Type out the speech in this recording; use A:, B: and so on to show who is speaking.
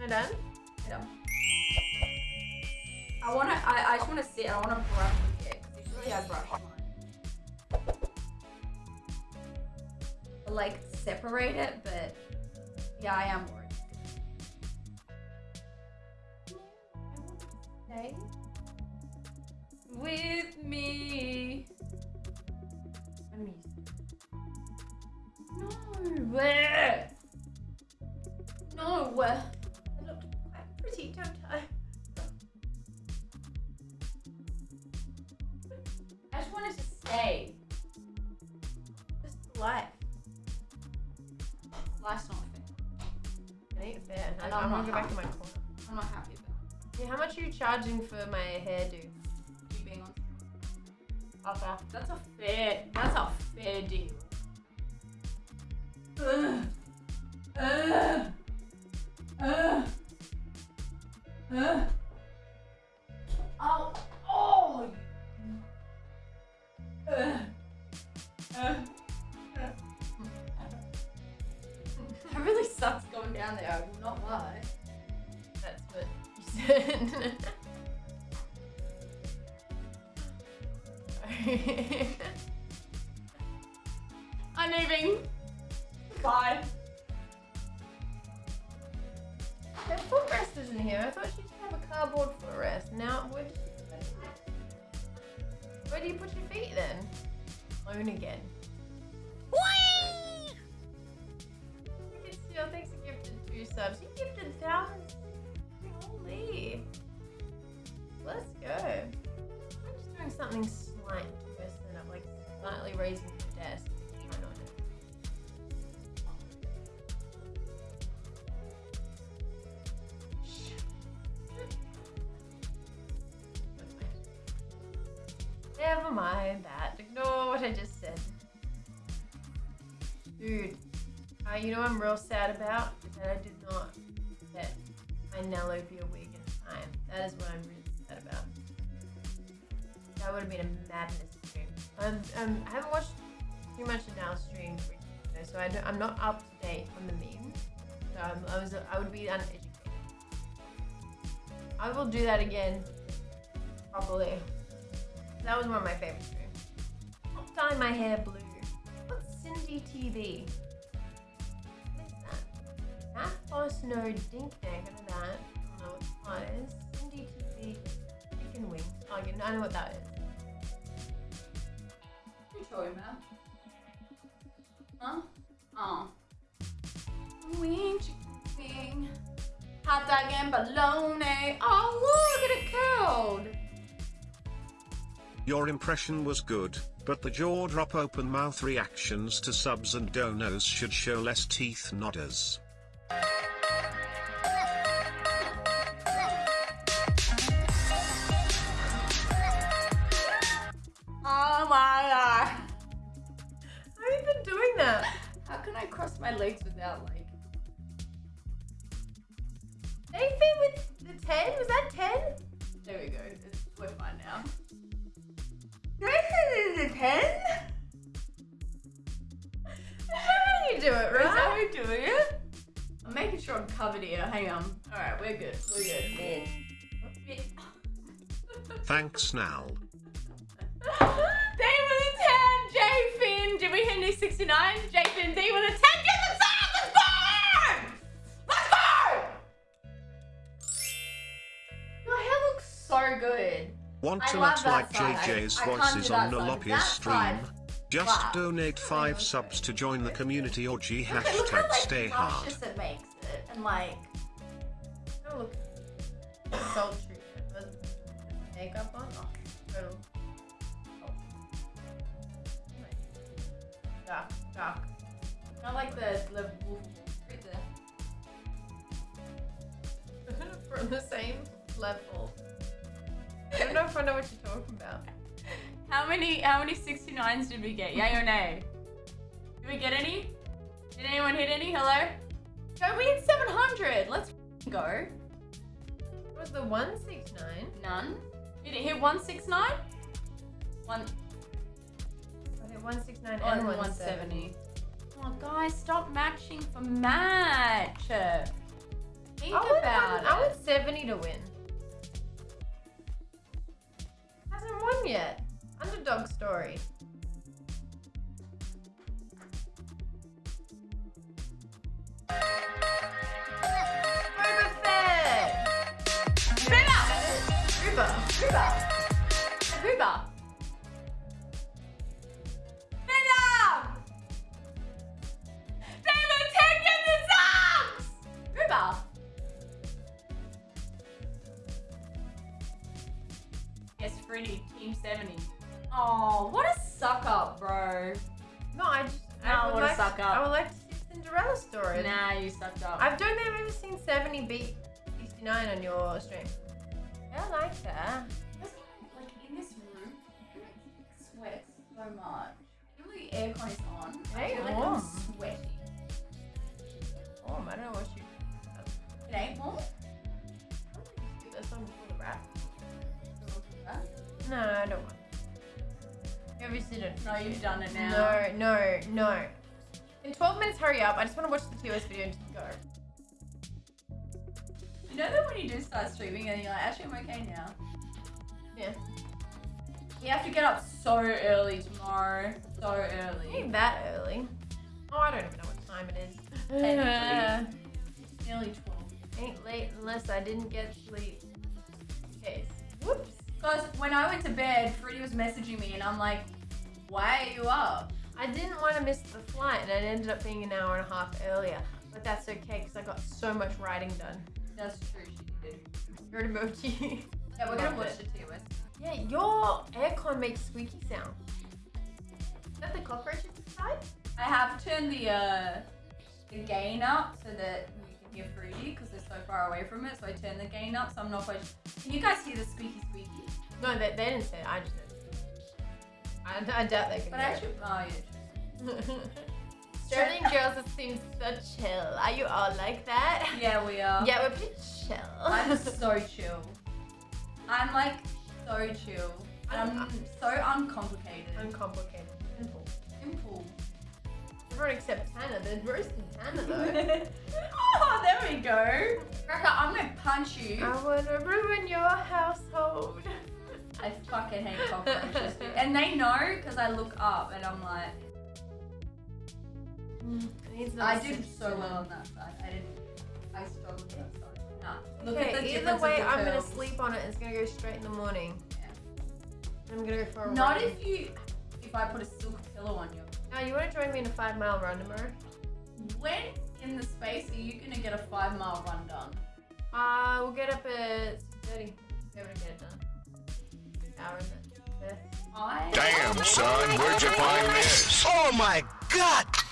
A: Am I done?
B: Yeah. I wanna, I, I just wanna sit, I wanna brush with it, usually I brush mine. Like, separate it, but yeah, I am worried. Stay with me. I'm used No. Where? No.
A: I'm
B: I'm
A: gonna
B: not
A: go back to my
B: happy.
A: corner.
B: I'm not happy about
A: Yeah, how much are you charging for my hairdo?
B: you being on.
A: Okay.
B: That's a fair. That's a fair deal. Ugh. Ugh. Ugh. Ugh. I'm leaving. Bye.
A: That footrest isn't here. I thought she should have a cardboard footrest. Now, where? Where do you put your feet then? Alone again. Still thanks for gifted two subs. You gifted thousands. I'm just doing something slight mess it up, like slightly raising the desk. Never mind that. Ignore what I just said. Dude, uh, you know what I'm real sad about? That I did not get my Nellopia wig in time. That is what I'm really. That would have been a madness stream. Um, um, I haven't watched too much of Nell's stream, recently, so I I'm not up to date on the memes. So I'm, I was, I would be uneducated. I will do that again, probably. That was one of my favorite streams. Stop dyeing my hair blue. What's Cindy TV? What is that? Boss no dink neck. I know that. I don't know what that is. Cindy TV. Chicken wings. Oh, I know what that is.
B: Huh? Oh. Wing, chicken. Hot dog and bologna. Oh, look at.
C: Your impression was good, but the jaw drop open mouth reactions to subs and donos should show less teeth nodders.
A: Been?
B: How can I cross my legs without like?
A: They fit with the 10? Was that 10?
B: There we go. It's, we're fine now.
A: They fit in the 10? How do you do it,
B: Is that how
A: right?
B: we doing it? I'm making sure I'm covered here. Hang on. All right, we're good. We're good.
C: Thanks Nal.
B: Jimmy Henry 69, J Finn D with a 10, get the top, let's go! Let's go! Your hair looks so good.
C: Want to not like. JJ's voices on
B: that.
C: Nolopia's stream?
B: side.
C: Just donate 5 subs to join the community or G
B: Look at- look how
C: hashtag
B: like
C: stay hard.
B: it makes it, and like,
A: look. Salt treatment. Was makeup on? Oh, Dark, dark.
B: not like the the wolf right there.
A: From the same level. I don't know if I know what you're talking about.
B: How many how many 69s did we get? Yay or nay? Did we get any? Did anyone hit any? Hello? Go, we hit 700. Let's go.
A: What was the 169?
B: None. Did it hit 169? One
A: Okay, 169
B: oh,
A: and
B: and
A: 170.
B: 170. Oh, guys, stop matching for match. Think
A: I would
B: about
A: wanted 70 to win. Hasn't won yet. Underdog story. Boba Fett!
B: Booba! Yes, Team 70. Oh, what a suck up, bro.
A: No, I just.
B: No,
A: I would
B: what a
A: like,
B: suck up.
A: I would like to see Cinderella story.
B: Nah, you sucked up.
A: I don't think I've ever seen 70 beat 69 on your stream. I like that.
B: like in this room, I sweat so much. Even though the aircon is on, I
A: Hey,
B: feel like
A: warm.
B: I'm sweating.
A: Oh, I don't know what you.
B: It ain't warm.
A: No, I don't want. You obviously don't.
B: No, you've done it now.
A: No, no, no. In 12 minutes, hurry up. I just want to watch the TOS video and just go.
B: You know that when you do start streaming and you're like, actually, I'm okay now.
A: Yeah.
B: You have to get up so early tomorrow. So early.
A: Ain't that early. Oh, I don't even know what time it is.
B: Technically. Nearly 12.
A: Ain't late unless I didn't get sleep. Case. Whoops.
B: Because when I went to bed, Freddie was messaging me and I'm like, why are you up?
A: I didn't want to miss the flight, and it ended up being an hour and a half earlier. But that's okay because I got so much writing done.
B: That's true, she did.
A: Your emoji.
B: Yeah, we're gonna
A: Loved
B: watch
A: it.
B: the TOS.
A: Yeah, your aircon makes squeaky sound. Is that the cockroaches inside?
B: I have turned the uh, the gain up so that we can hear Fruity because they're so far away from it. So I turned the gain up, so I'm not quite. Can you guys hear the squeaky squeaky?
A: No, they, they didn't say it. I just noticed. I, I doubt they can.
B: But I oh yeah. true.
A: it. Sterling girls just seem so chill. Are you all like that?
B: Yeah, we are.
A: Yeah, we're pretty chill.
B: I'm so chill. I'm like so chill. And I'm so uncomplicated.
A: uncomplicated. Simple.
B: simple.
A: Everyone except Tanner. They're roasting Tanner though.
B: oh, there we go. Rebecca, I'm gonna punch you.
A: I wanna ruin your household.
B: I fucking hate cockroaches. And they know because I look up and I'm like,
A: Needs
B: I did so well on that side. I didn't. I struggled with that side. Nah. Look
A: Okay,
B: at the
A: either way, I'm gonna sleep on it. It's gonna go straight in the morning.
B: Yeah.
A: I'm gonna go for a
B: Not
A: run.
B: if you, if I put a silk pillow on you.
A: Now, you wanna join me in a five mile run tomorrow?
B: When in the space are you gonna get a five mile run done?
A: Uh, we'll get up at 6.30. Be able to get it done.
C: Damn, son, where'd you find this?
D: Oh my god!
B: My